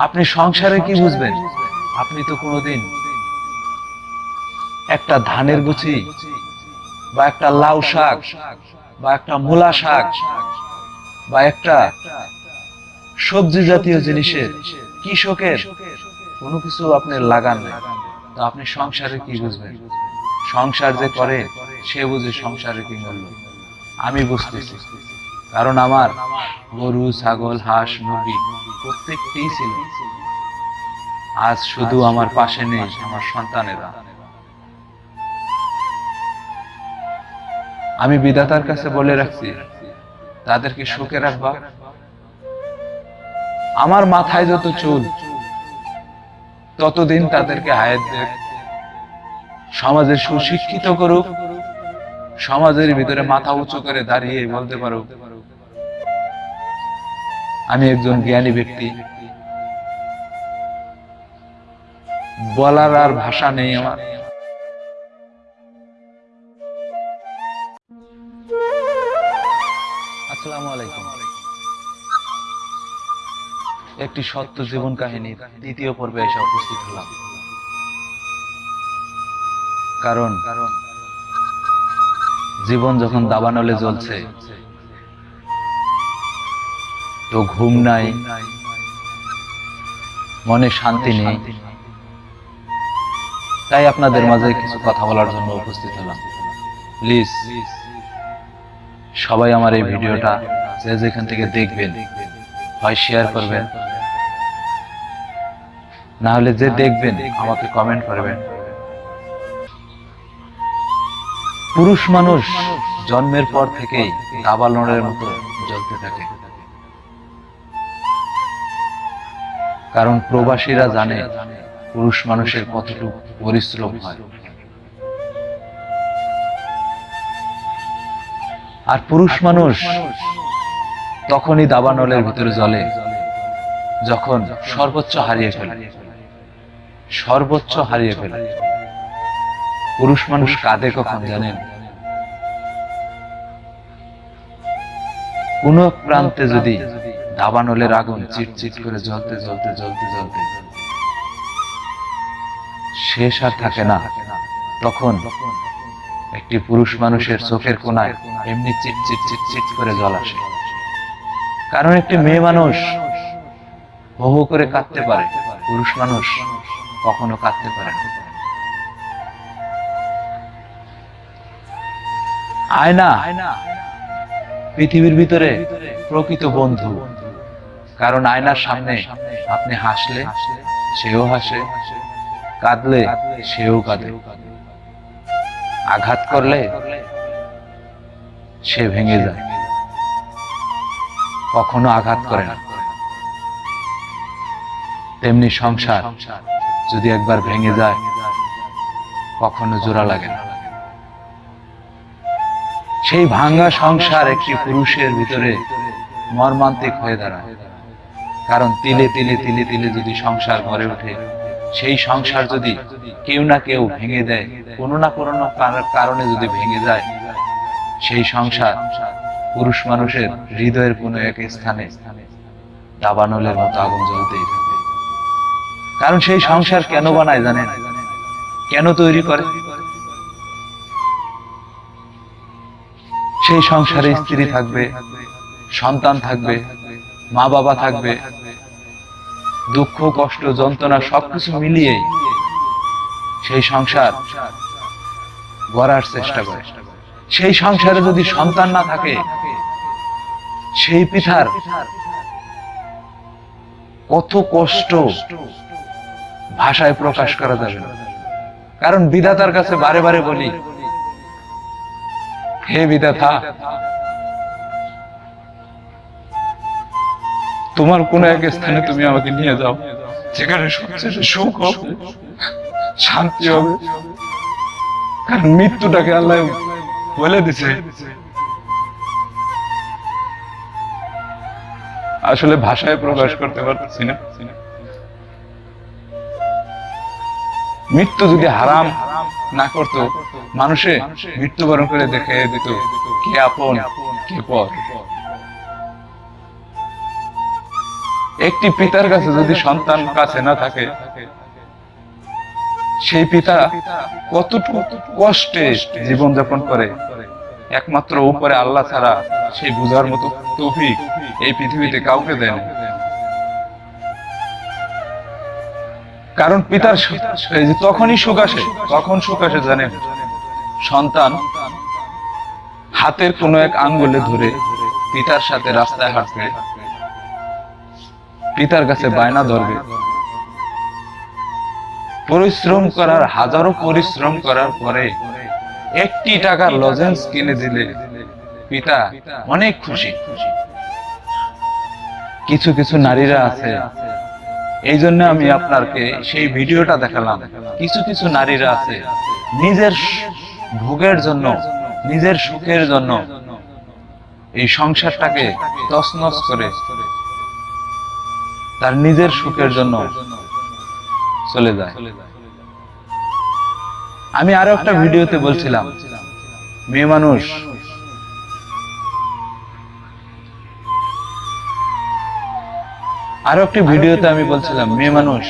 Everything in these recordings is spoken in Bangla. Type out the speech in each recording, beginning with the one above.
আপনি সংসারে কি বুঝবেন? আপনি তো কোনোদিন একটা ধানের গুছি বা একটা লাউ শাক বা একটা মূলা শাক বা একটা সবজি জাতীয় জিনিসের কৃষকের কোনো কিছু আপনি লাগান না তো আপনি সংসারে কি বুঝবেন? সংসার যে করে, সে বুঝে সংসারে কি মূল্য। আমি বুঝতেছি। কারণ আমার গরু ছাগল হাঁস মুরগি প্রত্যেকটি ছিল। আজ শুধু আমার পাশে নেই আমার সন্তানেরা। আমি বিধাতার কাছে বলে রাখছি তাদেরকে সুখে রাখবা। আমার মাথায় যত চুল ততদিন তাদেরকে হায়াত দেখ। সমাজে সুশিক্ষিত করুক সমাজের ভিতরে মাথা উঁচু করে দাঁড়িয়ে বলতে পারো আমি একজন জ্ঞানী ব্যক্তি। বলার আর ভাষা নেই আমার। একটি সত্য জীবন কাহিনীর দ্বিতীয় পর্বে এসে উপস্থিত হলাম। কারণ কারণ, জীবন যখন দাবানলে জ্বলছে তো ঘুম নাই। মনে শান্তি নেই। তাই আপনাদের মাঝে কিছু কথা বলার জন্য উপস্থিত হলাম। প্লিজ, সবাই আমার এই ভিডিওটা যে যেখান থেকে দেখবেন, হয় শেয়ার করবেন। না হলে যে দেখবেন, আমাকে কমেন্ট করবেন। পুরুষ মানুষ জন্মের পর থেকেই দাবালনের মতো জ্বলতে থাকে। কারণ প্রবাসীরা জানে পুরুষ মানুষের কতটুকু পরিশ্রম হয়। আর পুরুষ মানুষ তখনই দাবানলের ভিতরে জ্বলে, যখন সর্বোচ্চ হারিয়ে ফেলে। সর্বোচ্চ হারিয়ে ফেলে। পুরুষ মানুষ কাঁদে কখন জানেন? কোন প্রান্তে যদি দাবানলের আগুন চিটচিট করে জ্বলতে জ্বলতে জ্বলতে জ্বলতে। শেষ আর থাকে না। তখন একটি পুরুষ মানুষের চোখের কোনায় এমনি চিট চিট চিট চিট করে জল আসে। কারণ একটি মেয়ে মানুষ হো করে কাঁদতে পারে। পুরুষ মানুষ কখনো কাঁদতে পারে না। আয়না, পৃথিবীর ভিতরে প্রকৃত বন্ধু। কারণ আয়নার সামনে আপনি হাসলে সেও হাসে, কাঁদলে সেও কাঁদে। আঘাত করলে সে ভেঙে যায়। কখনো আঘাত করে না। তেমনি সংসার যদি একবার ভেঙে যায়, কখনো জোড়া লাগে না। সেই ভাঙ্গা সংসার একটি পুরুষের ভিতরে মর্মান্তিক হয়ে দাঁড়ায়। কারণ তিলে তিলে তিলে তিলে যদি সংসার গড়ে ওঠে, সেই সংসার যদি কেউ না কেউ ভেঙে দেয়, কোনো না কোনো কারণে যদি ভেঙে যায়, সেই সংসার পুরুষ মানুষের হৃদয়ের কোনো এক স্থানে দাবানলের মতো আগুন জ্বলতেই থাকে কারণ সেই সংসার কেন বানায় জানেন? কেন তৈরি করে? সেই সংসারে স্ত্রী থাকবে, সন্তান থাকবে মা বাবা থাকবে দুঃখ, কষ্ট, যন্ত্রণা সবকিছু মিলিয়ে সেই সংসার গড়ার চেষ্টা করে। সেই সংসারে যদি সন্তান না থাকে, সেই পিতার কত কষ্ট ভাষায় প্রকাশ করা যাবে কারণ বিধাতার কাছে বারে বারে বলি, হে বিধাতা তোমার কোন এক স্থানে তুমি আমাকে নিয়ে যাও, যেখানে সবচেয়ে সুখ হবে, শান্তি হবে। কারণ মৃত্যুটাকে আল্লাহ বলে দিছে। আসলে ভাষায় প্রকাশ করতে পারতেছি না। মৃত্যু যদি হারাম না করত, মানুষে মৃত্যুবরণ করে দেখে দিত, কে আপন, কে পর। একটি পিতার কাছে যদি সন্তান কাছে না থাকে, সেই পিতা কতটুকু কষ্টে জীবন যাপন করে? একমাত্র উপরে আল্লাহ ছাড়া সেই বুঝার মতো তৌফিক এই পৃথিবীতে কাউকে দেয় না। কারণ পিতার তখনই সুখ আসে কখন সুখ আসে জানেন সন্তান হাতের কোনো এক আঙ্গুলে ধরে পিতার সাথে রাস্তায় হাঁটবে পিতার কাছে বায়না ধরবে। পরিশ্রম করার, হাজারো পরিশ্রম করার পরে একটি টাকার লজেন্স কিনে দিলে পিতা অনেক খুশি। কিছু কিছু নারীরা আছে। এই জন্য আমি আপনাকে সেই ভিডিওটা দেখালাম। কিছু কিছু নারীরা আছে, নিজের ভোগের জন্য, নিজের সুখের জন্য এই সংসারটাকে তছনছ করে তার নিজের সুখের জন্য চলে যায়। আমি আরও একটা ভিডিওতে বলছিলাম, মেয়ে মানুষ, আরও একটি ভিডিওতে আমি বলছিলাম, মেয়ে মানুষ,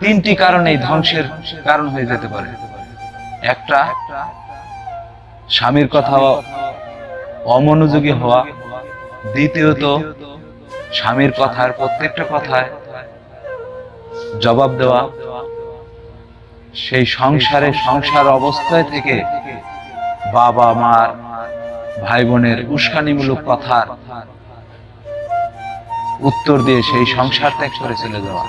তিনটি কারণে ধ্বংসের কারণ হয়ে যেতে পারে। একটা, স্বামীর কথা অমনোযোগী হওয়া, দ্বিতীয়ত স্বামীর কথার প্রত্যেকটা কথায় জবাব দেওয়া, সেই সংসারে সংসার অবস্থায় থেকে বাবা মার ভাই বোনের উস্কানিমূলক কথার উত্তর দিয়ে সেই সংসার ত্যাগ করে চলে যাওয়া।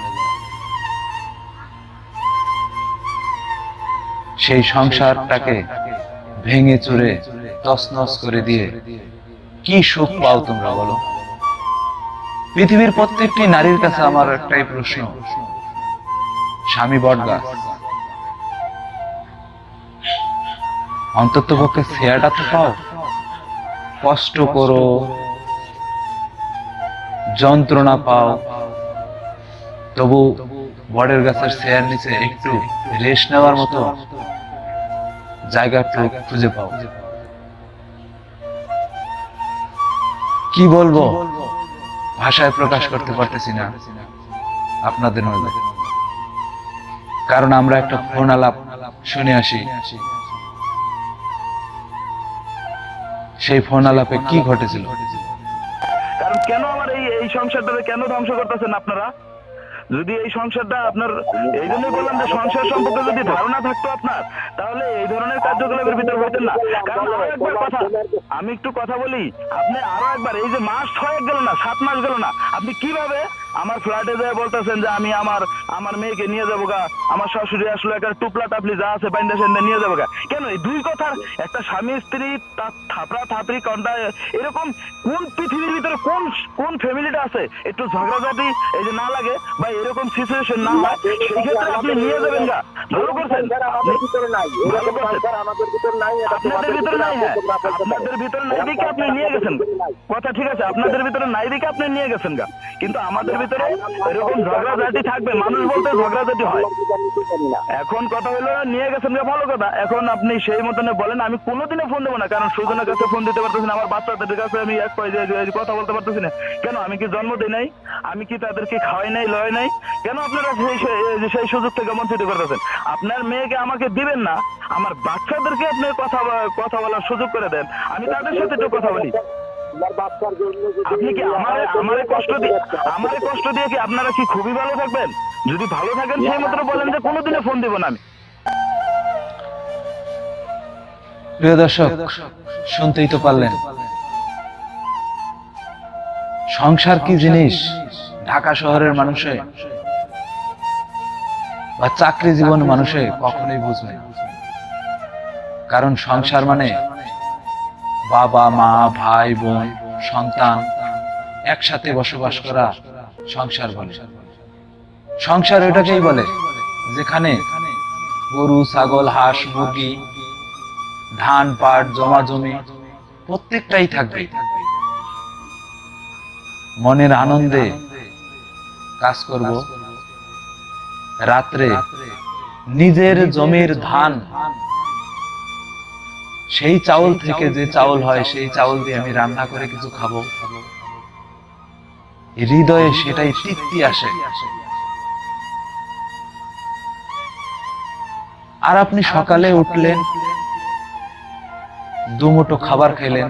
সেই সংসারটাকে ভেঙে চুরে তছনছ করে দিয়ে কি সুখ পাও তোমরা বলো? পৃথিবীর প্রত্যেকটি নারীর কাছে আমার একটাই প্রশ্ন। স্বামী বটগাছ। অন্তত পক্ষে শেয়ারটা তো পাও। কষ্ট করো। যন্ত্রণা পাও। তবু বড়ের গাছের শেয়ার নিচে একটু রেস্ট নেওয়ার মতো জায়গা খুঁজে পাও। কি বলব? ভাষায় প্রকাশ করতে পারতেছি না। আপনাদের মধ্যে। কারণ আমরা একটা ফোন আলাপ শুনে আসি। সেই ফোন আলাপে কি ঘটেছিল? কারণ কেন আমার এই সংসারটাকে কেন ধ্বংস করতেছেন আপনারা? যদি এই সংসারটা আপনার, এই জন্যই বললাম যে সংসার সম্পর্কে যদি ধারণা থাকতো আপনার, তাহলে এই ধরনের কার্যকলাপের ভিতর হইতেন না। কারণ আরও একবার কথা, আমি একটু কথা বলি, আপনি আরও একবার, এই যে মাস ছয়েক গেল না, সাত মাস গেল না, আপনি কীভাবে আমার ফ্ল্যাটে যায় বলতেছেন যে আমি আমার আমার মেয়েকে নিয়ে যাব গা। আমার শাশুড়ি আসলে একটা টুপলা টাপলি যা আছে বাইন্দা সেন্দা নিয়ে যাব গা। কেন? এই দুই কথার একটা স্বামী স্ত্রী তা- থাপড়া থাপড়ি কন্টা এরকম কোন পৃথিবীর ভিতরে কোন কোন ফ্যামিলিটা আছে? একটু ঝগড়াঝাটি এই যে না লাগে বা এরকম সিচুয়েশন না হয় সেই ক্ষেত্রে আপনি নিয়ে যাবেন গা। ভালো করছেন? এটা আপনাদের ভিতরে নাই হ্যাঁ। আপনাদের ভিতরে নাই দিকে আপনি নিয়ে গেছেন। কথা ঠিক আছে আপনাদের ভিতরে নাই দিকে আপনি নিয়ে গেছেন গা। কিন্তু আমাদের ভিতরে এরকম ঝগড়াঝাটি থাকবে, মানুষ বলতে ঝগড়াঝাটি হয়। এখন কথা হলো, নিয়ে গেছেন গা ভালো কথা। এখন আপনি সেই মতনে বলেন, আমি কোনোদিনও ফোন দেবো না, কারণ সুজনের কাছে ফোন দিতে পারতেছি না, আমার বাচ্চাদের কাছে আমি এক পাই যে- যে- যে কথা বলতে পারতেছি না। কেন, আমি কি জন্ম দিই নাই? আমি কি তাদেরকে খাওয়াই নাই, লয় নাই? কেন আপনারা সেই- সেই সুযোগ থেকে বঞ্চিত করতেছেন? আপনার মেয়েকে আমাকে দিবেন না। আমার বাচ্চাদেরকে আপনি কথা কথা বলার সুযোগ করে দেন। আমি তাদের সাথে একটু কথা বলি। আপনি কি আমার আমারে কষ্ট দিয়ে আমারে কষ্ট দিয়ে কি আপনারা কি খুবই ভালো থাকবেন? যদি ভালো থাকেন সেই মতো বলেন যে কোনোদিনে ফোন দিব না আমি। প্রিয় দর্শক শুনতেই তো পারলেন। সংসার কি জিনিস? ঢাকা শহরের মানুষে বা চাকরি জীবন মানুষে কখনোই বুঝবে কারণ সংসার মানে বাবা, মা, ভাই, বোন, সন্তান একসাথে বসবাস করা সংসার বলে। সংসার এটাকেই বলে যেখানে গরু, ছাগল, হাঁস, মুরগি, ধান, পাট, জমা জমি প্রত্যেকটাই থাকবে। মনের আনন্দে কাজ করব। রাত্রে নিজের জমির ধান সেই চাউল থেকে যে চাউল হয় সেই চাউল দিয়ে আমি রান্না করে কিছু খাব। হৃদয়ে সেটাই তৃপ্তি আসে। আর আপনি সকালে উঠলেন দুমুটো খাবার খেলেন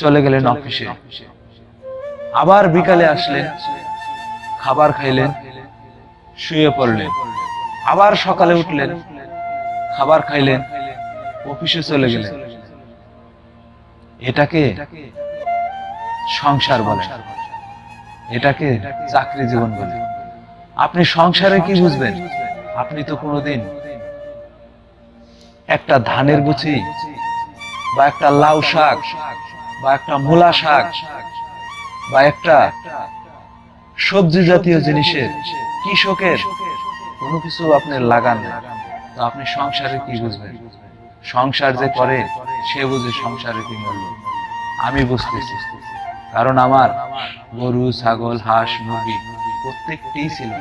চলে গেলেন অফিসে। আবার বিকালে আসলেন খাবার খাইলেন শুয়ে পড়লেন। আবার সকালে উঠলেন খাবার খাইলেন। অফিসে চলে গেলেন এটাকে সংসার বলে। এটাকে চাকরি জীবন বলে। আপনি সংসারে কি বুঝবেন? আপনি তো কোনোদিন একটা ধানের গুছি বা একটা লাউ শাক বা একটা মূলা শাক বা একটা সবজি জাতীয় জিনিসের কৃষকের কোনো কিছু আপনি লাগান না। তো আপনি সংসারে কি বুঝবেন? সংসার যে করে সে বুঝে সংসারে কি মূল্য আমি বুঝতেছি। কারণ আমার গরু ছাগল হাঁস মুরগি প্রত্যেকটি ছিল।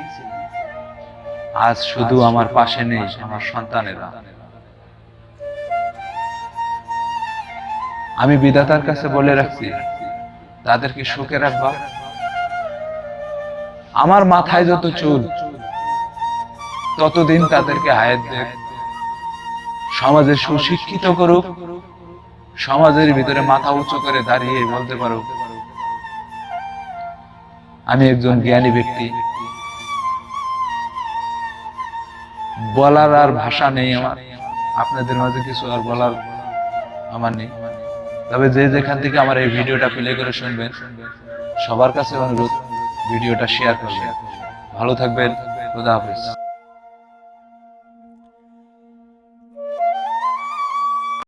আজ শুধু আমার পাশে নেই আমার সন্তানেরা। আমি বিধাতার কাছে বলে রাখছি তাদেরকে সুখে রাখবা। আমার মাথায় যত চুল ততদিন তাদেরকে হায়াত দেখ সমাজে সুশিক্ষিত করুক, সমাজের ভিতরে মাথা উঁচু করে দাঁড়িয়ে বলতে পারো আমি একজন জ্ঞানী ব্যক্তি। বলার আর ভাষা নেই আমার। আপনাদের মাঝে কিছু আর বলার আমার নেই। তবে যে যেখান থেকে আমার এই ভিডিওটা প্লে করে শুনবেন, সবার কাছে অনুরোধ, ভিডিওটা শেয়ার করবেন। ভালো থাকবেন, খোদা হাফেজ।